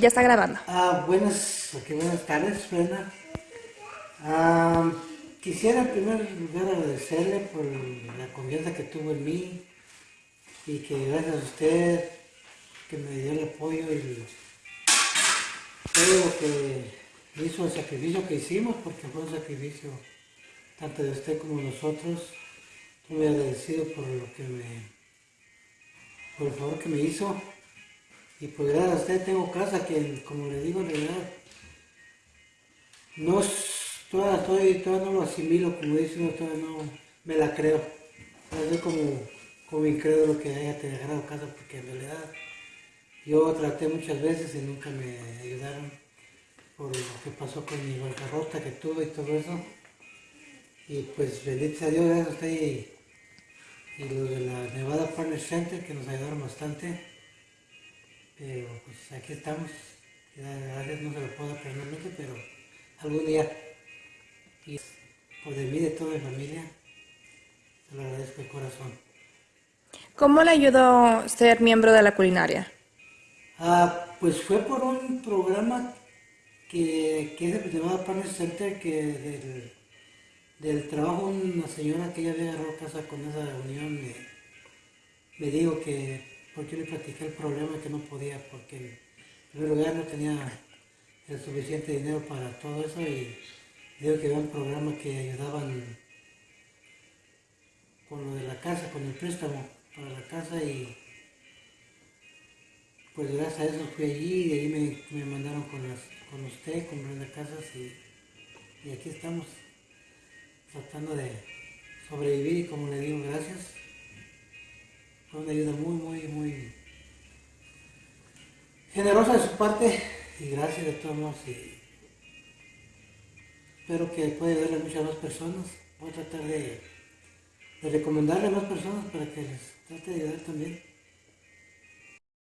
Ya está grabando. Ah, buenas, buenas tardes, Brenda. Ah, quisiera en primer lugar agradecerle por la confianza que tuvo en mí y que gracias a usted que me dio el apoyo y todo lo que hizo, el sacrificio que hicimos, porque fue un sacrificio tanto de usted como de nosotros. Estoy muy agradecido por lo que me, por el favor que me hizo. Y pues gracias a usted tengo casa que, como le digo, en realidad, no, todavía, todavía no lo asimilo, como dice uno, todavía no me la creo. Soy como, como incrédulo que haya dejado casa, porque en realidad yo traté muchas veces y nunca me ayudaron por lo que pasó con mi bancarrota que tuve y todo eso. Y pues bendito a Dios, gracias a usted y, y los de la Nevada Partner Center que nos ayudaron bastante. Pero pues aquí estamos. Gracias, no se lo puedo personalmente, pero algún día. Y por de mí, de toda mi familia, se lo agradezco de corazón. ¿Cómo le ayudó ser miembro de la culinaria? Ah, pues fue por un programa que, que es de llamado Partner Center, que del, del trabajo una señora que ya había agarrado casa con esa unión me, me dijo que porque le platiqué el problema que no podía, porque en primer lugar no tenía el suficiente dinero para todo eso y digo que había un programa que ayudaban con lo de la casa, con el préstamo para la casa y pues gracias a eso fui allí y de ahí me, me mandaron con, las, con usted, con Brenda Casas y, y aquí estamos tratando de sobrevivir y como le digo, gracias. Fue una ayuda muy, muy, muy generosa de su parte y gracias de todos modos. Y espero que pueda ayudarle a muchas más personas. Voy a tratar de, de recomendarle a más personas para que les trate de ayudar también.